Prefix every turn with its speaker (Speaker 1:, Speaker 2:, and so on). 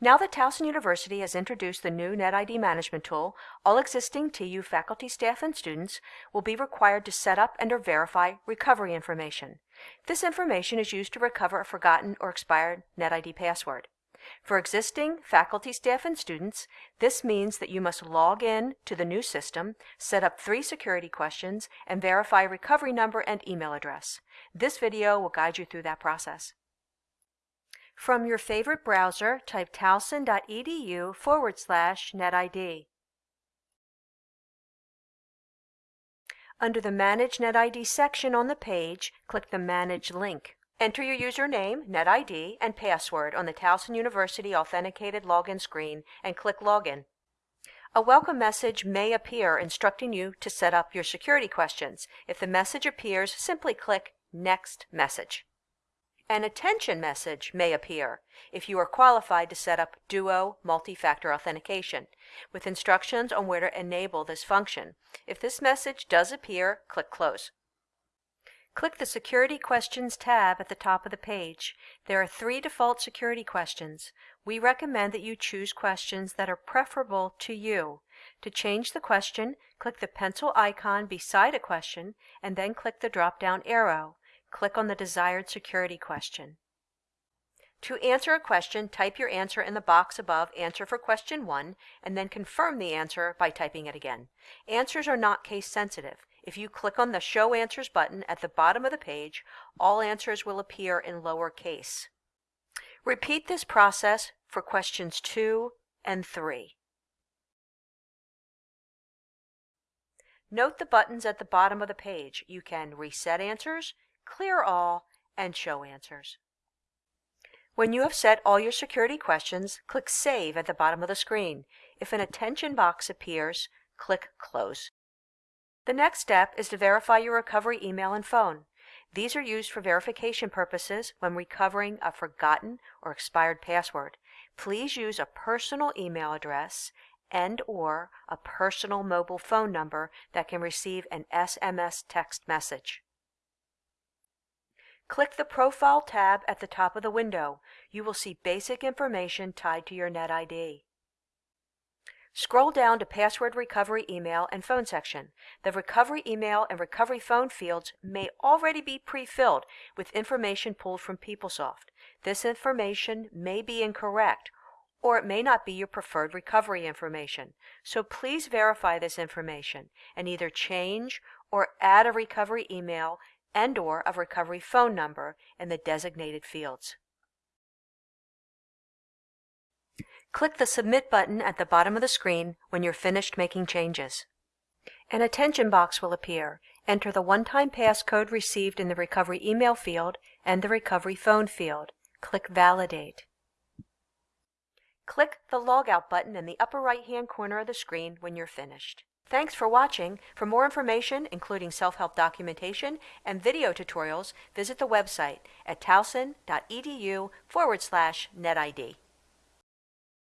Speaker 1: Now that Towson University has introduced the new NetID management tool, all existing TU faculty, staff, and students will be required to set up and or verify recovery information. This information is used to recover a forgotten or expired NetID password. For existing faculty, staff, and students, this means that you must log in to the new system, set up three security questions, and verify recovery number and email address. This video will guide you through that process. From your favorite browser, type towson.edu forward slash netid. Under the Manage NetID section on the page, click the Manage link. Enter your username, NetID, and password on the Towson University Authenticated Login screen and click Login. A welcome message may appear instructing you to set up your security questions. If the message appears, simply click Next Message. An attention message may appear if you are qualified to set up Duo multi-factor authentication with instructions on where to enable this function. If this message does appear, click Close. Click the Security Questions tab at the top of the page. There are three default security questions. We recommend that you choose questions that are preferable to you. To change the question, click the pencil icon beside a question and then click the drop-down arrow. Click on the desired security question. To answer a question, type your answer in the box above Answer for Question 1 and then confirm the answer by typing it again. Answers are not case sensitive. If you click on the Show Answers button at the bottom of the page, all answers will appear in lowercase. Repeat this process for questions 2 and 3. Note the buttons at the bottom of the page. You can reset answers, clear all, and show answers. When you have set all your security questions, click Save at the bottom of the screen. If an attention box appears, click Close. The next step is to verify your recovery email and phone. These are used for verification purposes when recovering a forgotten or expired password. Please use a personal email address and or a personal mobile phone number that can receive an SMS text message. Click the Profile tab at the top of the window. You will see basic information tied to your NetID. Scroll down to Password Recovery Email and Phone section. The Recovery Email and Recovery Phone fields may already be pre-filled with information pulled from PeopleSoft. This information may be incorrect or it may not be your preferred recovery information. So please verify this information and either change or add a recovery email and or a recovery phone number in the designated fields. Click the Submit button at the bottom of the screen when you're finished making changes. An attention box will appear. Enter the one-time passcode received in the recovery email field and the recovery phone field. Click Validate. Click the Logout button in the upper right-hand corner of the screen when you're finished. Thanks for watching. For more information, including self-help documentation and video tutorials, visit the website at towson.edu forward slash netid.